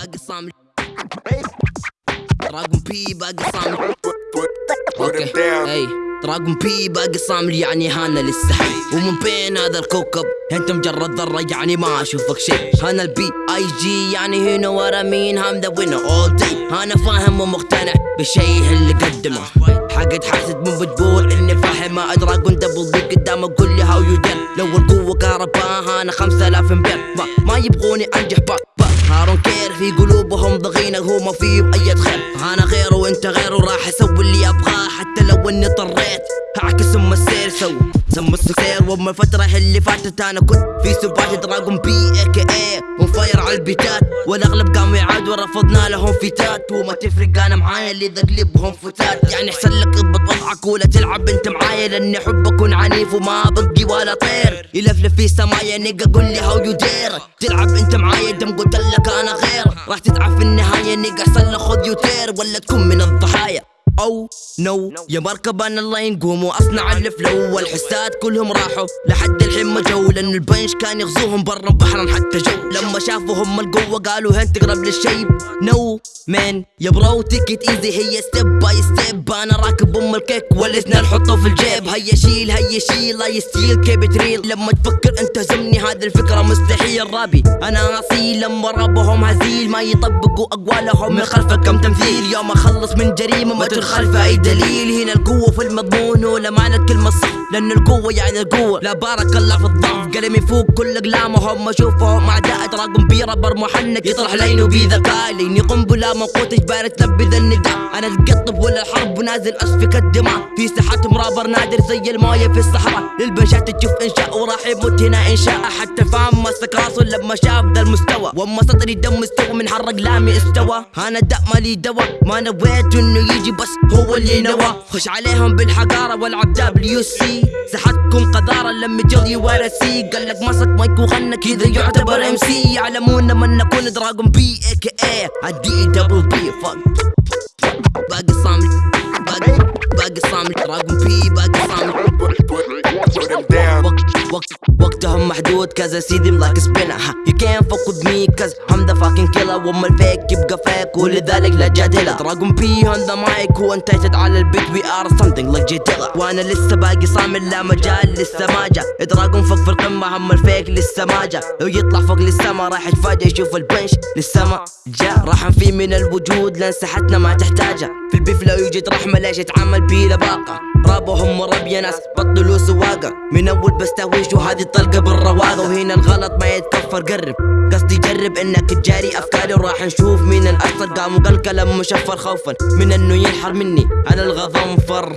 باقي صامل. دراجون بي باقي صامل. أوكي. إي. دراجون بي باقي صامل يعني هانا لسه. حي ومن بين هذا الكوكب؟ انت مجرد ذرة يعني ما أشوفك شيء. هانا البي اي جي يعني هنا ورا مين؟ هام ذا وينر اول داي أنا فاهم ومقتنع بالشيء اللي قدمه. حقد حاسد مو بتقول إني فاهم. ما دراجون دبل بي قدام أقول لي هاو يو لو القوة كهرباء أنا خمسة آلاف امبير ما, ما يبغوني أنجح باك هارون كير في قلوبهم ضغينة هو ما فيهم اي خير أنا غيره وأنت غيره راح أسوي اللي أبغاه. حتى لو إني اضطريت هعكس أم السير سو سم السير وأم الفترة اللي فاتت. أنا كنت في سبات دراجون بي اي كي اي ونفاير على البيتات. والأغلب قاموا يعادوا ورفضنا لهم فيتات وما تفرق أنا معايا اللي ذقلبهم فتات. يعني احسن لك اضبط وضعك ولا تلعب أنت معايا. لأني أحب أكون عنيف وما بقي ولا طير. يلفلف في سمايا نيجا قول لي هاو يو دير تلعب أنت معايا. دم قلت لك أنا غير. راح تتعب في النهاية نيجا احسن خذ يوتير ولا تكون من الضحايا. أو نو. يا مركب أنا الله ينقوم واصنع الفلو. والحسات كلهم راحوا. لحد الحين ما جو. لأن البنش كان يغزوهم برا بحرا حتى جو. لما شافوا هم القوة قالوا هن تقرب للشيب. نو. مان يا برو تيكت ايزي هي ستيب باي ستيب أنا راكب أم الكيك والاثنين نحطه في الجيب. هيا شيل هيا شيل. لا يستيل كيب تريل لما تفكر أنت زمني هذه الفكرة مستحيل. رابي أنا أصيل. لما ربهم هزيل. ما يطبقوا أقوالهم من خلفك كم تمثيل. يوم أخلص من جريمة ما تدخل أي دليل. هنا القوة في المضمون ولا معنى كلمه صح لأن القوة يعني القوة. لا بارك الله في الضعف. قلمي فوق كل أقلامهم. أشوفهم أعداء تراكم بيربر محنك يطرح لينه بذكاء. ليني قنبله موقوت اجبار تنفذ النداء. أنا القطب ولا الحرب ونازل أسفك الدماء. في ساحاتهم رابر نادر زي المايه في الصحراء. للبنشات تشوف انشاء وراح يموت هنا انشاء حتى فاهم مسك راسه لما شاف ذا المستوى. واما سطري دم مستوى من حرق لامي استوى. أنا داء مالي دوا ما نويت إنه يجي بس هو اللي نوى. خش عليهم بالحقاره والعب دبليو سي سحتكم قذارة لما جلي ورا سي. قال لك مسك مايك وغنى كذا يعتبر ام سي يعلمون من نكون دراجون بي اي كي اي عدي دبل بي فك باقي صامل باقي باقي صامل دراجون بي باقي صامل وقت وقت وقتهم محدود كذا سيدي لايك سبينر You can't fuck with me cause I'm the fucking killer. وما الفيك يبقى فيك ولذلك لا جادلة. دراجون بي on the mic وانتجت على البيت we are something like جدلة وأنا لسه باقي صامل لا مجال لسه ما جا دراجون فوق في القمة هم الفيك لسه ما جا لو يطلع فوق للسما راح يتفاجئ يشوف البنش لسه ما جا راح نفي من الوجود لأن ساحتنا ما تحتاجه. في البيف لا يوجد رحمة ليش يتعامل بيه لباقة. رابهم ورب يا ناس بطلوا سواقة. من أول بس تهويش وهذه الطلقة بالرواقة وهنا الغلط ما يتكفر قرب. قصدي جرب إنك تجاري أفكاري وراح نشوف مين الاكثر قام وقال كلام مشفر خوفا من إنه ينحر مني. على الغضنفر.